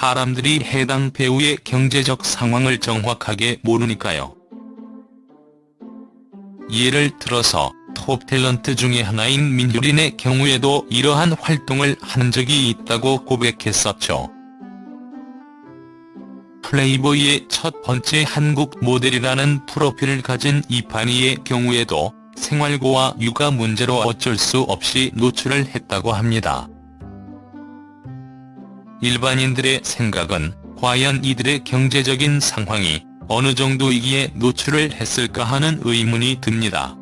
사람들이 해당 배우의 경제적 상황을 정확하게 모르니까요. 예를 들어서 톱 탤런트 중의 하나인 민효린의 경우에도 이러한 활동을 한 적이 있다고 고백했었죠. 플레이보이의 첫 번째 한국 모델이라는 프로필을 가진 이판희의 경우에도 생활고와 육아 문제로 어쩔 수 없이 노출을 했다고 합니다. 일반인들의 생각은 과연 이들의 경제적인 상황이 어느 정도이기에 노출을 했을까 하는 의문이 듭니다.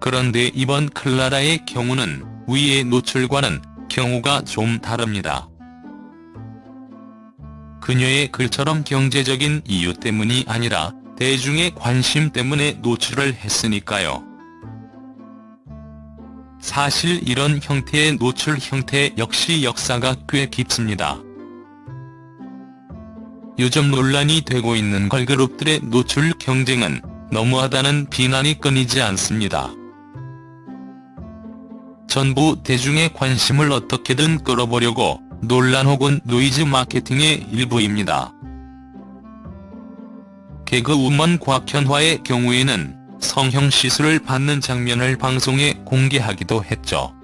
그런데 이번 클라라의 경우는 위의 노출과는 경우가 좀 다릅니다. 그녀의 글처럼 경제적인 이유 때문이 아니라 대중의 관심 때문에 노출을 했으니까요. 사실 이런 형태의 노출 형태 역시 역사가 꽤 깊습니다. 요즘 논란이 되고 있는 걸그룹들의 노출 경쟁은 너무하다는 비난이 끊이지 않습니다. 전부 대중의 관심을 어떻게든 끌어보려고 논란 혹은 노이즈 마케팅의 일부입니다. 개그우먼 곽현화의 경우에는 성형시술을 받는 장면을 방송에 공개하기도 했죠.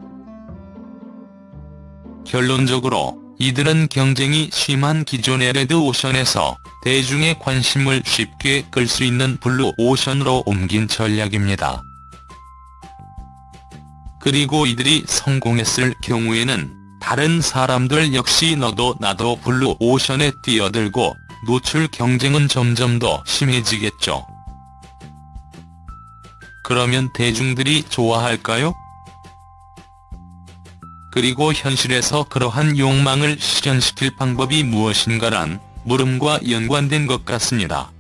결론적으로 이들은 경쟁이 심한 기존의 레드오션에서 대중의 관심을 쉽게 끌 수 있는 블루오션으로 옮긴 전략입니다. 그리고 이들이 성공했을 경우에는 다른 사람들 역시 너도 나도 블루오션에 뛰어들고 노출 경쟁은 점점 더 심해지겠죠. 그러면 대중들이 좋아할까요? 그리고 현실에서 그러한 욕망을 실현시킬 방법이 무엇인가란 물음과 연관된 것 같습니다.